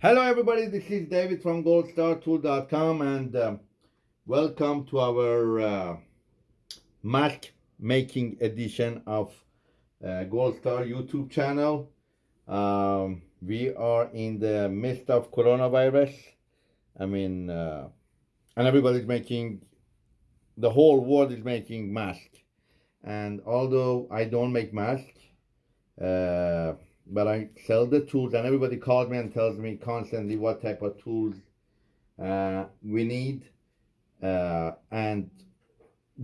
Hello, everybody. This is David from goldstartool.com and um, welcome to our uh, mask making edition of uh, Gold Star YouTube channel. Um, we are in the midst of coronavirus. I mean, uh, and everybody's making, the whole world is making masks. And although I don't make masks, uh, but I sell the tools, and everybody calls me and tells me constantly what type of tools uh, we need, uh, and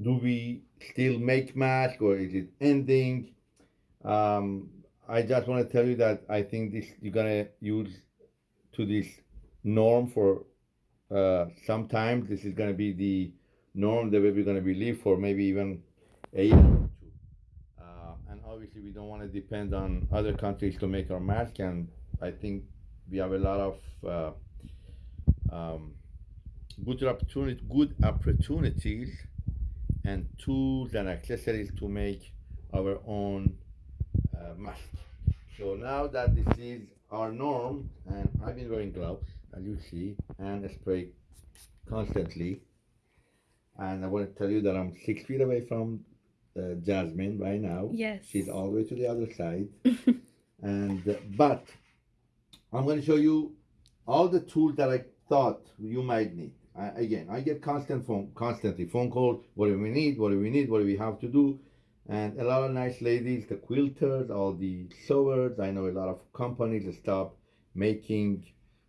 do we still make masks or is it ending? Um, I just want to tell you that I think this you're gonna use to this norm for uh, sometimes. This is gonna be the norm the way we're gonna be live for maybe even a year obviously we don't want to depend on other countries to make our mask and I think we have a lot of uh, um, good opportunity, good opportunities and tools and accessories to make our own uh, mask. So now that this is our norm, and I've been wearing gloves, as you see, and spray constantly. And I want to tell you that I'm six feet away from uh, Jasmine right now. Yes. She's all the way to the other side. and uh, but I'm going to show you all the tools that I thought you might need. I, again, I get constant phone, constantly phone calls. What do we need? What do we need? What do we have to do? And a lot of nice ladies, the quilters, all the sewers. I know a lot of companies stop making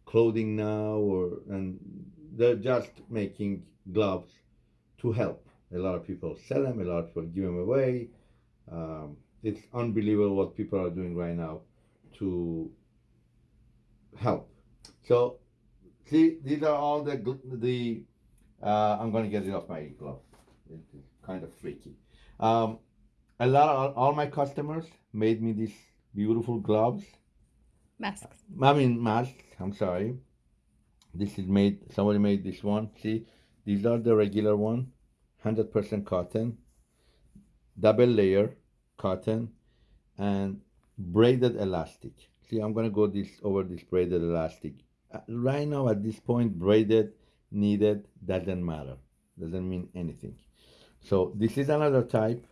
clothing now, or and they're just making gloves to help. A lot of people sell them, a lot of people give them away. Um, it's unbelievable what people are doing right now to help. So, see, these are all the, the uh, I'm going to get it off my glove. It's kind of freaky. Um, a lot of, all my customers made me these beautiful gloves. Masks. I mean, masks, I'm sorry. This is made, somebody made this one. See, these are the regular one. 100% cotton, double layer cotton, and braided elastic. See, I'm gonna go this over this braided elastic. Uh, right now, at this point, braided, needed, doesn't matter. Doesn't mean anything. So this is another type.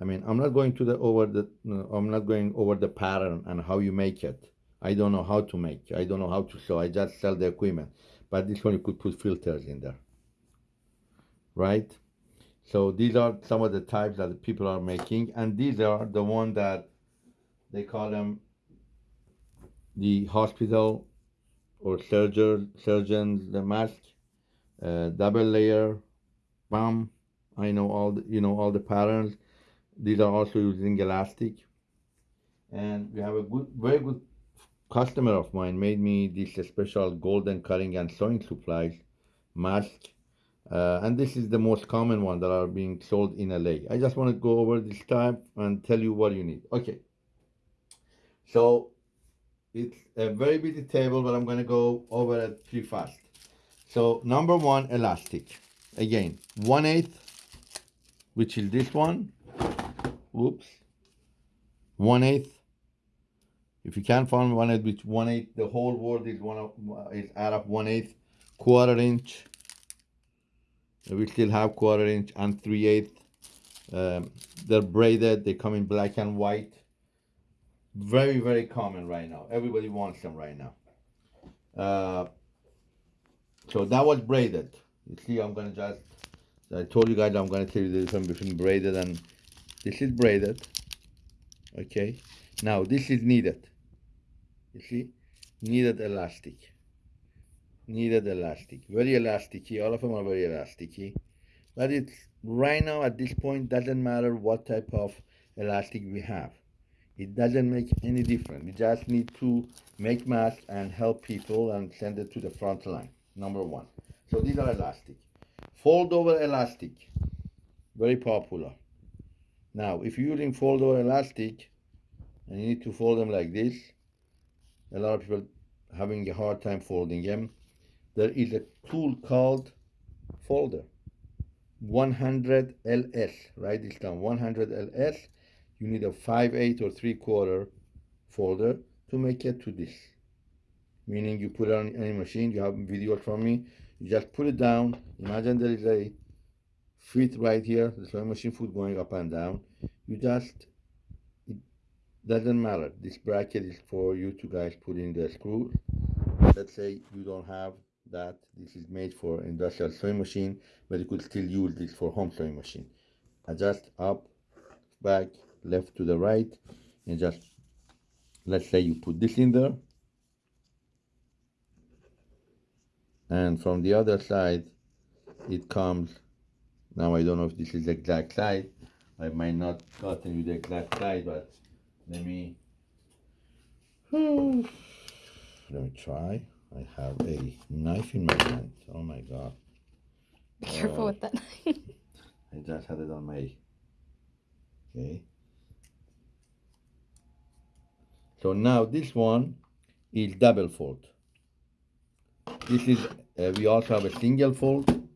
I mean, I'm not going to the over the. No, I'm not going over the pattern and how you make it. I don't know how to make. I don't know how to sew. I just sell the equipment. But this one you could put filters in there right? So these are some of the types that people are making, and these are the one that they call them the hospital or surgeon surgeons the mask, uh, double layer, bam. I know all the, you know all the patterns. These are also using elastic, and we have a good, very good customer of mine made me this special golden cutting and sewing supplies mask uh, and this is the most common one that are being sold in LA. I just want to go over this type and tell you what you need. Okay. So it's a very busy table, but I'm going to go over it pretty fast. So number one, elastic. Again, one eighth, which is this one. Oops. One eighth. If you can't find one eighth, which one eighth, the whole world is one of, is out of one eighth, quarter inch we still have quarter inch and 3 8 um, they're braided they come in black and white. Very very common right now. Everybody wants them right now. Uh, so that was braided. You see i'm gonna just i told you guys i'm gonna tell you the difference between braided and this is braided okay? Now this is needed you see? Needed elastic needed elastic. Very elasticy all of them are very elasticy but it's right now at this point doesn't matter what type of elastic we have. It doesn't make any difference. We just need to make masks and help people and send it to the front line number one. So these are elastic. Fold over elastic. Very popular. Now if you're using fold over elastic and you need to fold them like this a lot of people having a hard time folding them there is a tool called folder 100 ls write this down 100 ls you need a 5 8 or 3 quarter folder to make it to this meaning you put it on any machine. You have videos from me. You just put it down. Imagine there is a feet right here, the sewing machine foot going up and down. You just, it doesn't matter. This bracket is for you to guys put in the screw. Let's say you don't have that. This is made for industrial sewing machine, but you could still use this for home sewing machine. Adjust up, back, left to the right, and just, let's say you put this in there. And from the other side, it comes now I don't know if this is the exact side. I might not gotten you the exact side, but let me let me try. I have a knife in my hand. Oh my god. Be careful Uh, with that knife. I just had it on my okay. So now this one is double fold. This is uh, we also have a single fold.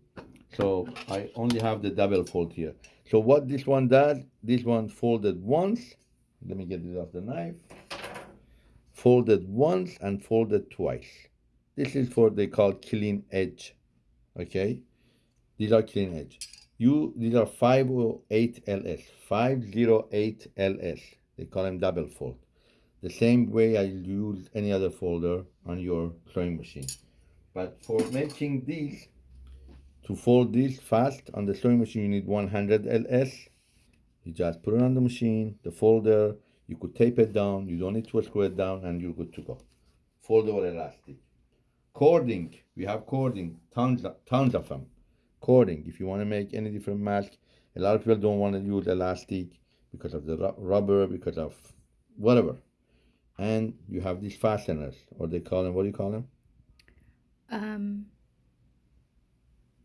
So I only have the double fold here. So what this one does, this one folded once. Let me get this off the knife. Folded once and folded twice. This is for they call clean edge. Okay, these are clean edge. You these are 508 LS, 508 LS. They call them double fold. The same way I use any other folder on your sewing machine. But for making these, to fold this fast on the sewing machine, you need 100 LS. You just put it on the machine, the folder. You could tape it down. You don't need to screw it down, and you're good to go. Foldable elastic. Cording. We have cording. Tons, of, tons of them. Cording. If you want to make any different mask, a lot of people don't want to use elastic because of the ru- rubber, because of whatever. And you have these fasteners, or they call them. What do you call them? Um,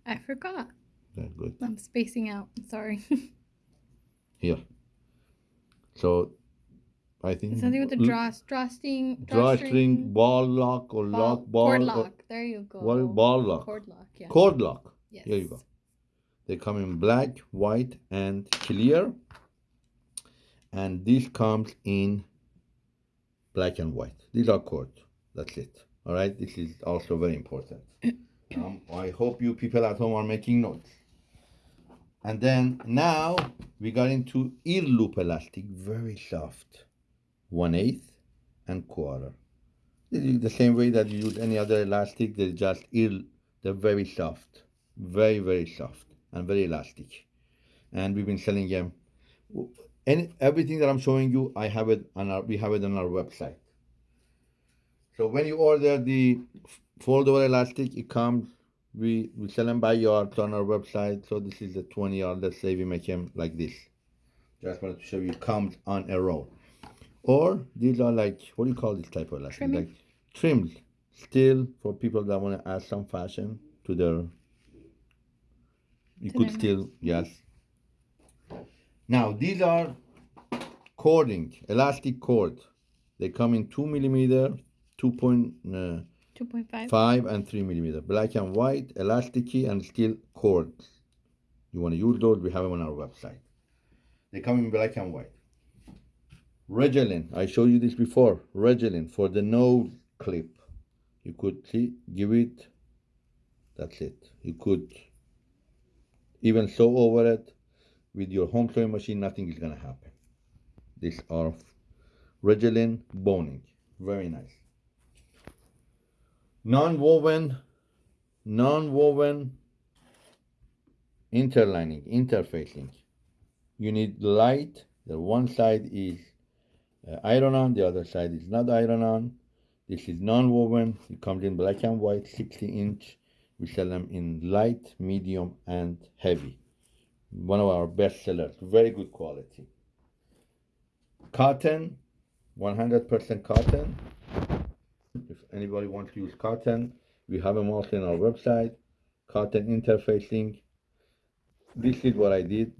I forgot. Yeah, good. I'm spacing out. Sorry. Here. So, I think Something with the draw drawstring. drawstring, ball lock, or ball- lock, ball, cord or- lock. There you go. what ball lock? Cord lock. Yeah. Cord lock. yes. Here you go. They come in black, white, and clear. And this comes in black and white. These are cord. That's it. All right. This is also very important. um, I hope you people at home are making notes. And then now we got into ear loop elastic, very soft, one eighth and quarter. Is the same way that you use any other elastic. They're just ear. They're very soft, very very soft and very elastic. And we've been selling them. Any everything that I'm showing you, I have it on our. We have it on our website. So when you order the foldable elastic, it comes. We we sell them by yards on our website. So this is the 20 yard. Let's say we make them like this. Just wanted to show you. Comes on a roll. Or these are like what do you call this type of elastic? Like trims. Still for people that want to add some fashion to their. You To could still yes. Now these are cording, elastic cord. They come in two millimeter, two point uh, 2.5. five and three millimeter, black and white, elasticy and steel cords. You want to use those? We have them on our website. They come in black and white. Rigilene, I showed you this before. Rigilene for the nose clip. You could see, give it. That's it. You could even sew over it with your home sewing machine. Nothing is gonna happen. These are Rigilene boning. Very nice. Non-woven, non-woven interlining, interfacing. You need light. The one side is Uh, iron on, the other side is not iron on. This is non-woven. It comes in black and white, 60 inch. We sell them in light, medium, and heavy. One of our best sellers. Very good quality. Cotton, 100% cotton. If anybody wants to use cotton, we have them also in our website. Cotton interfacing. This is what I did.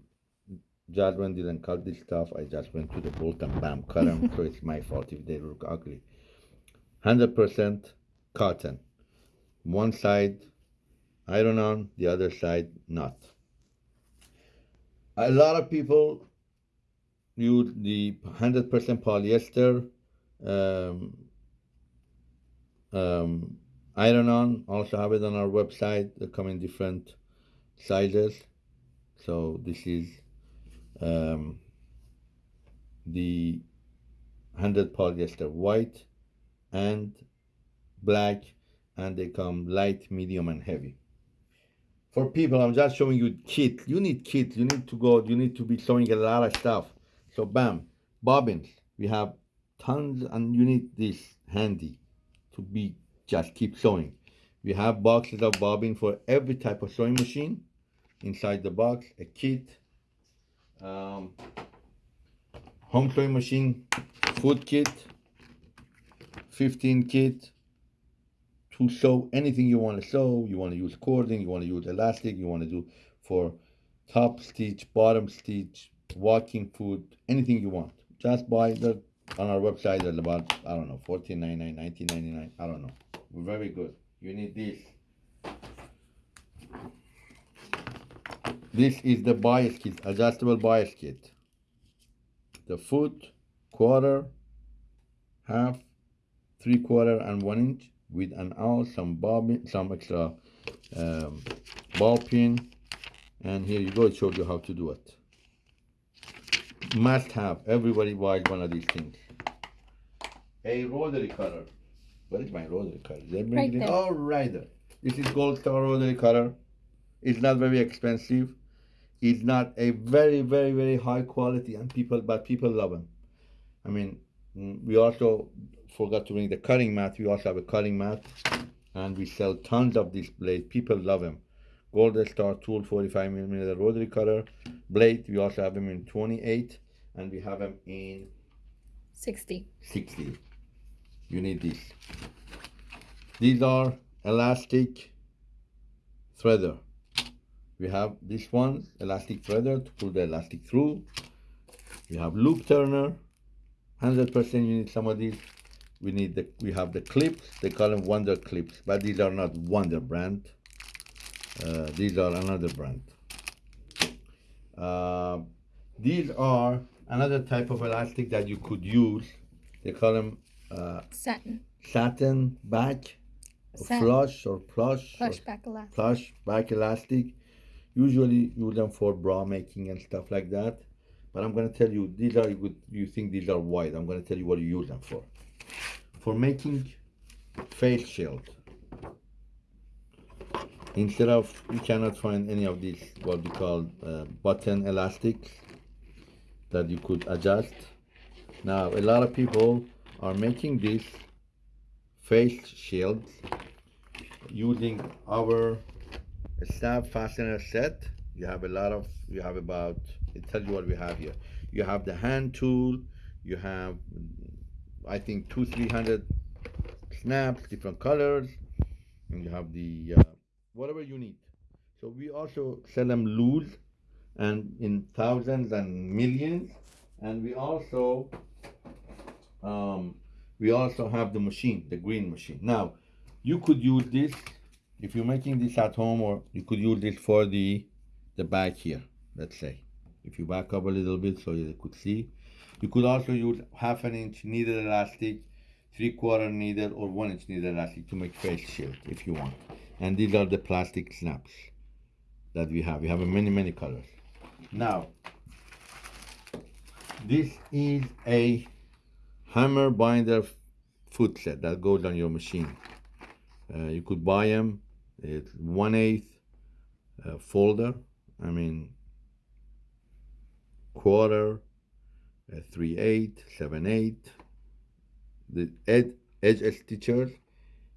Jasmine didn't cut this stuff. I just went to the bolt and bam, cut them. so it's my fault if they look ugly. 100% cotton. One side iron on, the other side not. A lot of people use the 100% polyester um, um, iron on also have it on our website they come in different sizes so this is um, the 100 polyester white and black and they come light medium and heavy. For people i'm just showing you kit. You need kit. You need to go you need to be sewing a lot of stuff. So bam bobbins. We have tons and you need this handy to be just keep sewing we have boxes of bobbin for every type of sewing machine. Inside the box a kit um, home sewing machine food kit 15 kit to sew anything you want to sew you want to use cording you want to use elastic you want to do for top stitch bottom stitch walking foot anything you want. Just buy the on our website there's about i don't know 14.99 19.99 i don't know. Very good. You need this this is the bias kit adjustable bias kit. The foot quarter half three quarter and one inch with an awl some bobbin some extra um, ball pin. And here you go it shows you how to do it. Must have. Everybody buys one of these things. A rotary cutter. Where is my rotary cutter? Is Right there. oh right there. This is gold star rotary cutter. It's not very expensive it's not a very very very high quality and people but people love them i mean we also forgot to bring the cutting mat. We also have a cutting mat and we sell tons of these blades. People love them golden star tool 45 millimeter rotary cutter. Blade we also have them in 28 and we have them in 60. 60 you need these. These are elastic threader we have this one elastic threader to pull the elastic through we have loop turner 100% you need some of these we need the we have the clips they call them wonder clips but these are not wonder brand uh, these are another brand uh, these are another type of elastic that you could use they call them uh, Satin. satin back Satin. flush or plush or Plush back elastic. plush back elastic usually use them for bra making and stuff like that. But i'm going to tell you these are good you think these are wide. I'm going to tell you what you use them for. For making face shield. Instead of you cannot find any of these what we call uh, button elastics that you could adjust. Now a lot of people are making these face shields using our snap fastener set. You have a lot of you have about it tells you what we have here. You have the hand tool. You have i think two three hundred snaps different colors. And you have the uh, whatever you need. So we also sell them loose and in thousands and millions. And we also um, we also have the machine the green machine. Now you could use this if you're making this at home or you could use this for the the back here let's say. If you back up a little bit so you could see. You could also use half an inch needle elastic three quarter needle or one inch needle elastic to make face shield if you want. And these are the plastic snaps that we have. We have many many colors. Now this is a hammer binder foot set that goes on your machine. Uh, you could buy them it's one eighth uh, folder i mean quarter uh, three eight seven eight the ed- edge stitchers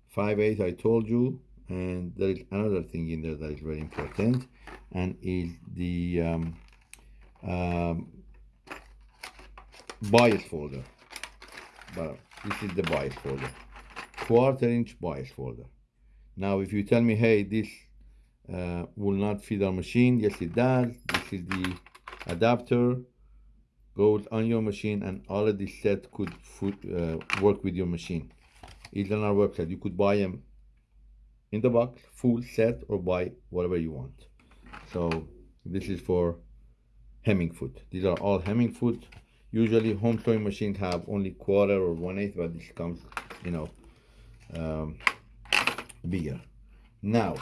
five eight i told you and there is another thing in there that is very important and is the um, um, bias folder. But this is the bias folder. Quarter inch bias folder now if you tell me hey this uh, will not fit our machine yes it does. This is the adapter. Goes on your machine and all of this set could foot, uh, work with your machine. It's on our website you could buy them in the box full set or buy whatever you want. So this is for hemming foot these are all hemming foot usually home sewing machines have only quarter or one eighth but this comes you know um, bigger. Now,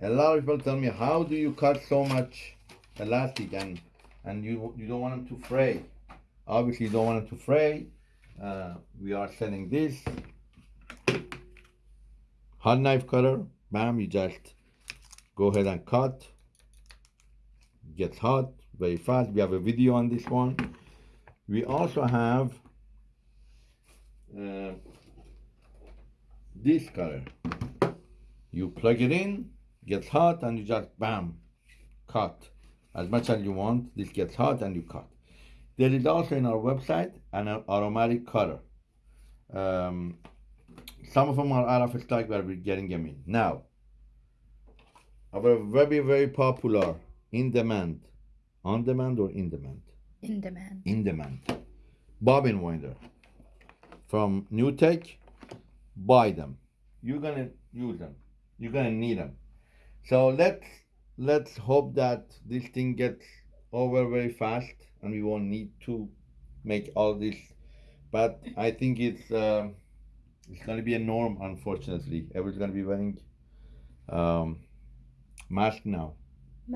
a lot of people tell me, how do you cut so much elastic and and you you don't want them to fray? Obviously, you don't want them to fray. Uh, we are selling this hot knife cutter. Bam! You just go ahead and cut. Gets hot very fast. We have a video on this one. We also have uh, this cutter. You plug it in, gets hot, and you just bam, cut as much as you want. This gets hot and you cut. There is also in our website an aromatic cutter. Um, some of them are out of stock, but we're getting them in now. Our very very popular in demand, on demand or in demand, In demand. in demand, bobbin winder from New Tech. Buy them. You're gonna use them. You're gonna need them. So let's let's hope that this thing gets over very fast and we won't need to make all this. But I think it's uh, it's gonna be a norm. Unfortunately, everyone's gonna be wearing um, mask now.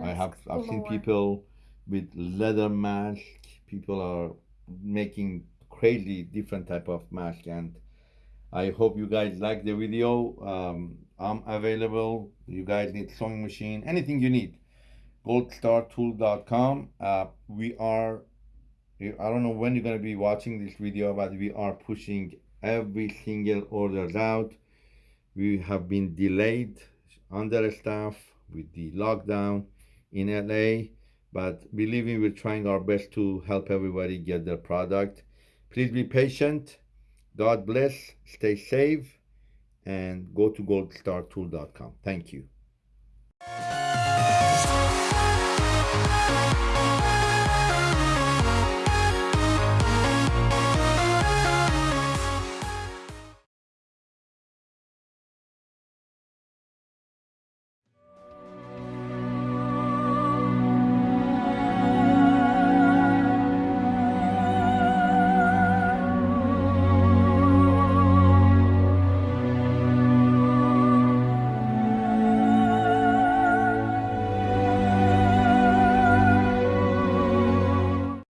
I have I've seen people with leather mask. People are making crazy different type of mask, and I hope you guys like the video. Um, I'm available. You guys need sewing machine, anything you need. goldstartool.com. Uh, we are. I don't know when you're gonna be watching this video, but we are pushing every single orders out. We have been delayed under staff with the lockdown in LA, but believe me, we're trying our best to help everybody get their product. Please be patient. God bless. Stay safe and go to goldstartool.com. Thank you.